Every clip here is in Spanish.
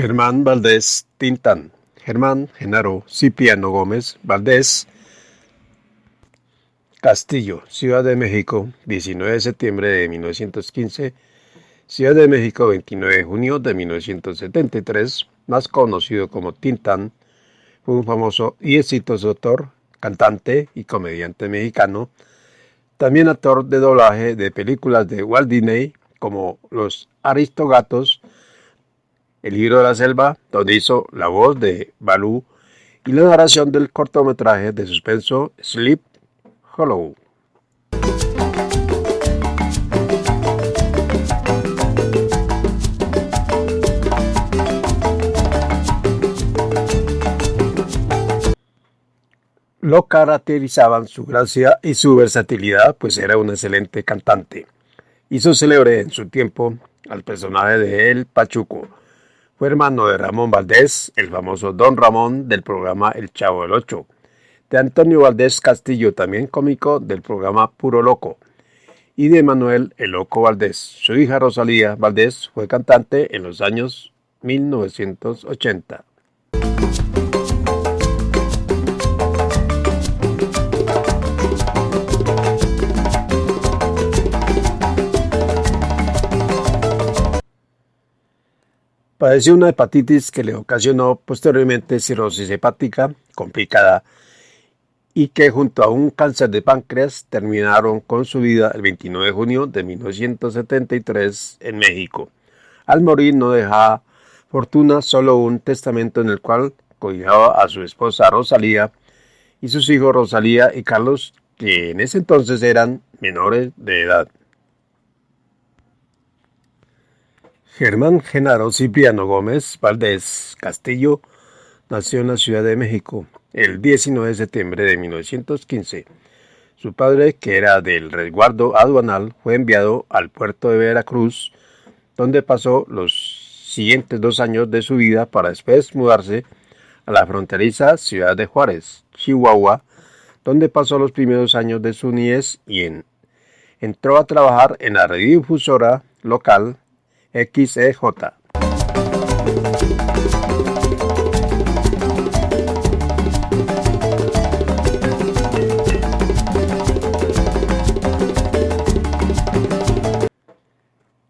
Germán Valdés Tintán. Germán Genaro Cipriano Gómez Valdés Castillo, Ciudad de México, 19 de septiembre de 1915, Ciudad de México, 29 de junio de 1973, más conocido como Tintán, fue un famoso y exitoso actor, cantante y comediante mexicano, también actor de doblaje de películas de Walt Disney como Los Aristogatos, El libro de la selva, donde hizo la voz de Balú, y la narración del cortometraje de suspenso Sleep Hollow. Lo caracterizaban su gracia y su versatilidad, pues era un excelente cantante. Hizo célebre en su tiempo al personaje de El Pachuco. Fue hermano de Ramón Valdés, el famoso Don Ramón del programa El Chavo del Ocho, de Antonio Valdés Castillo, también cómico del programa Puro Loco, y de Manuel El Loco Valdés. Su hija Rosalía Valdés fue cantante en los años 1980. Padeció una hepatitis que le ocasionó posteriormente cirrosis hepática complicada y que junto a un cáncer de páncreas terminaron con su vida el 29 de junio de 1973 en México. Al morir no dejaba fortuna, solo un testamento en el cual cobijaba a su esposa Rosalía y sus hijos Rosalía y Carlos, que en ese entonces eran menores de edad. Germán Genaro Cipriano Gómez Valdés Castillo nació en la Ciudad de México el 19 de septiembre de 1915. Su padre, que era del resguardo aduanal, fue enviado al puerto de Veracruz, donde pasó los siguientes dos años de su vida para después mudarse a la fronteriza ciudad de Juárez, Chihuahua, donde pasó los primeros años de su niñez y en, entró a trabajar en la radiodifusora local XEJ.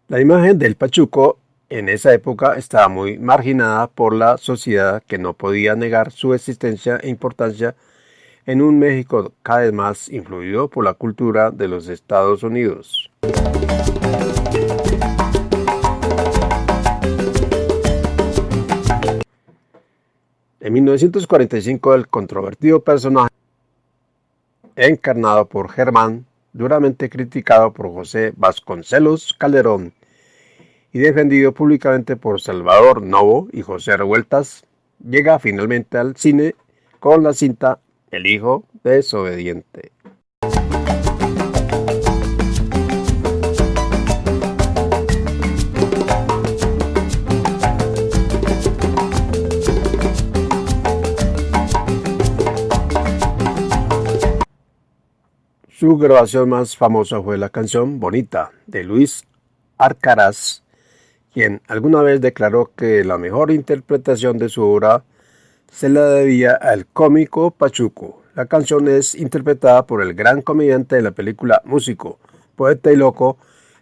La imagen del Pachuco en esa época estaba muy marginada por la sociedad que no podía negar su existencia e importancia en un México cada vez más influido por la cultura de los Estados Unidos. En 1945 el controvertido personaje encarnado por Germán, duramente criticado por José Vasconcelos Calderón y defendido públicamente por Salvador Novo y José Revueltas, llega finalmente al cine con la cinta El hijo desobediente. Su grabación más famosa fue la canción Bonita de Luis Arcaraz, quien alguna vez declaró que la mejor interpretación de su obra se la debía al cómico Pachuco. La canción es interpretada por el gran comediante de la película Músico, poeta y loco,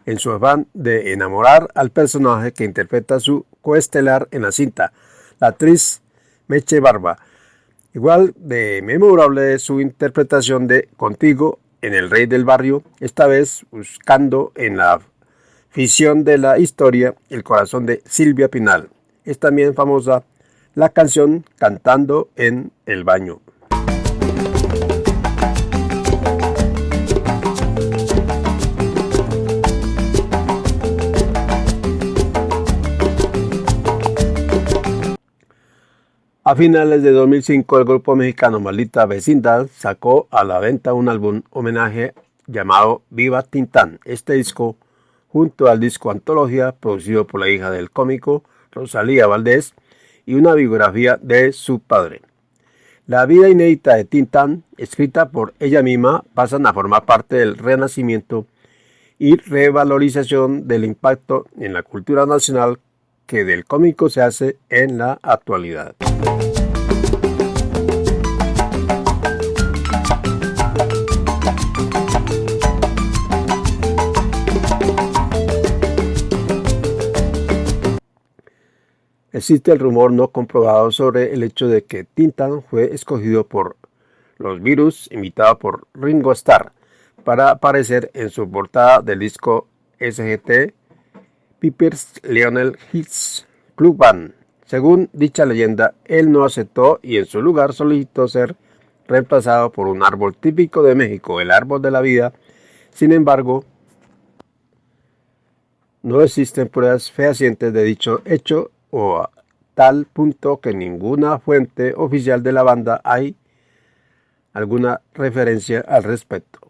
en su afán de enamorar al personaje que interpreta su coestelar en la cinta, la actriz Meche Barba. Igual de memorable es su interpretación de Contigo en El Rey del Barrio, esta vez buscando en la ficción de la historia el corazón de Silvia Pinal. Es también famosa la canción Cantando en el baño. A finales de 2005, el grupo mexicano Maldita Vecindad sacó a la venta un álbum homenaje llamado Viva Tintán. Este disco, junto al disco Antología, producido por la hija del cómico Rosalía Valdés, y una biografía de su padre. La vida inédita de Tintán, escrita por ella misma, pasan a formar parte del renacimiento y revalorización del impacto en la cultura nacional que del cómico se hace en la actualidad. Existe el rumor no comprobado sobre el hecho de que Tintan fue escogido por los virus, invitado por Ringo Starr, para aparecer en su portada del disco SGT Piper's Lionel Hits Club Band. Según dicha leyenda, él no aceptó y en su lugar solicitó ser reemplazado por un árbol típico de México, el árbol de la vida. Sin embargo, no existen pruebas fehacientes de dicho hecho o a tal punto que ninguna fuente oficial de la banda hay alguna referencia al respecto.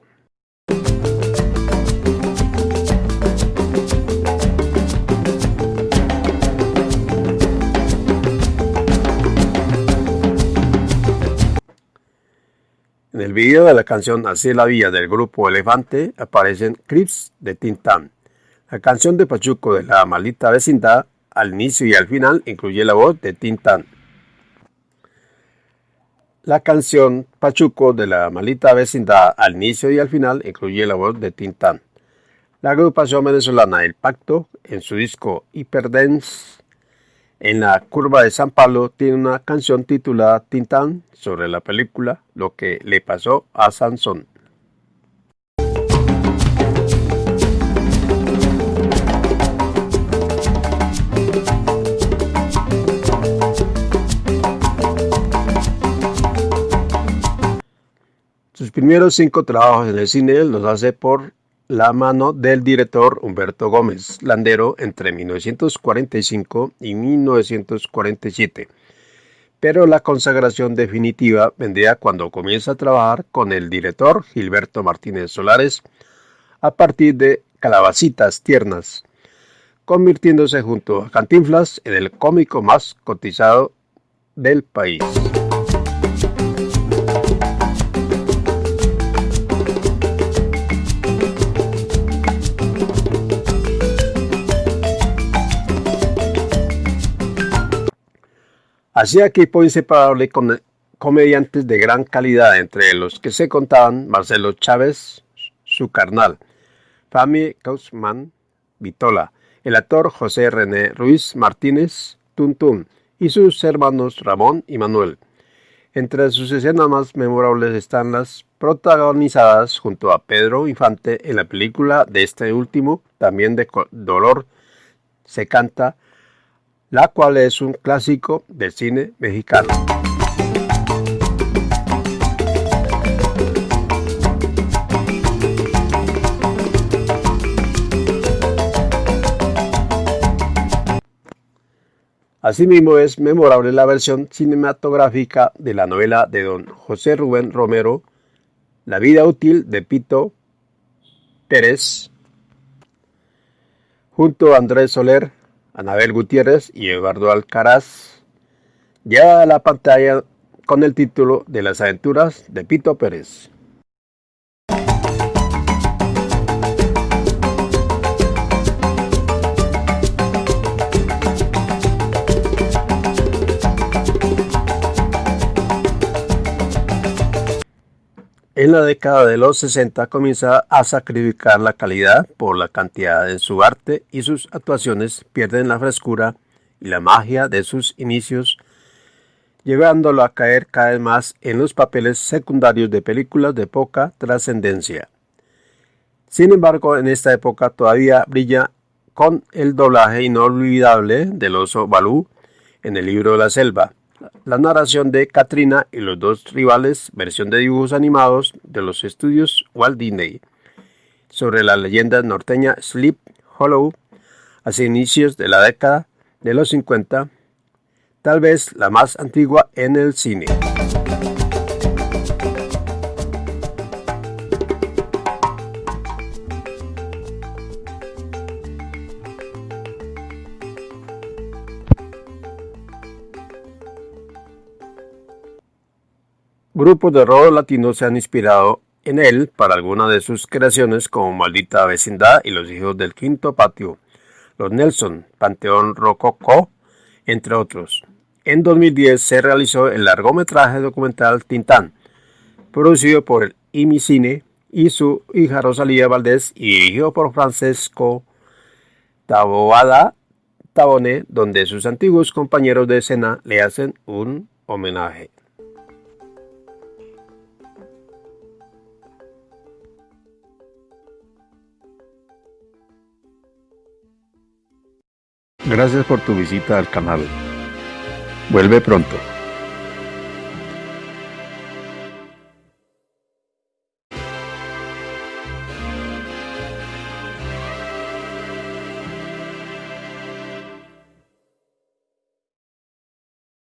El video de la canción Así la vía del grupo Elefante aparecen clips de Tintán. La canción de Pachuco de la maldita vecindad al inicio y al final incluye la voz de Tintán. La canción Pachuco de la malita vecindad al inicio y al final incluye la voz de Tintán. La agrupación venezolana El Pacto, en su disco Hyperdance, en la curva de San Pablo, tiene una canción titulada Tintán sobre la película Lo que le pasó a Sansón. Sus primeros cinco trabajos en el cine los hace por la mano del director Humberto Gómez Landero entre 1945 y 1947. Pero la consagración definitiva vendría cuando comienza a trabajar con el director Gilberto Martínez Solares a partir de Calabacitas Tiernas, convirtiéndose junto a Cantinflas en el cómico más cotizado del país. Hacía equipo inseparable con comediantes de gran calidad, entre los que se contaban Marcelo Chávez, su carnal, Fami Kausman Vitola, el actor José René Ruiz Martínez Tuntún y sus hermanos Ramón y Manuel. Entre sus escenas más memorables están las protagonizadas junto a Pedro Infante en la película de este último, también de Dolor se canta la cual es un clásico del cine mexicano. Asimismo es memorable la versión cinematográfica de la novela de don José Rubén Romero, La vida útil de Pito Pérez, junto a Andrés Soler, Anabel Gutiérrez y Eduardo Alcaraz, ya a la pantalla con el título de Las aventuras de Pito Pérez. En la década de los 60 comienza a sacrificar la calidad por la cantidad de su arte y sus actuaciones pierden la frescura y la magia de sus inicios, llevándolo a caer cada vez más en los papeles secundarios de películas de poca trascendencia. Sin embargo, en esta época todavía brilla con el doblaje inolvidable del oso Balú en el libro de la selva, la narración de Katrina y los dos rivales, versión de dibujos animados de los estudios Walt Disney, sobre la leyenda norteña Sleep Hollow, hacia inicios de la década de los 50, tal vez la más antigua en el cine. Grupos de rock latino se han inspirado en él para algunas de sus creaciones como Maldita Vecindad y Los Hijos del Quinto Patio. Los Nelson, Panteón Rococó, entre otros. En 2010 se realizó el largometraje documental Tintán, producido por el IMICINE y su hija Rosalía Valdés y dirigido por Francesco Taboada Tabone, donde sus antiguos compañeros de escena le hacen un homenaje. Gracias por tu visita al canal. Vuelve pronto.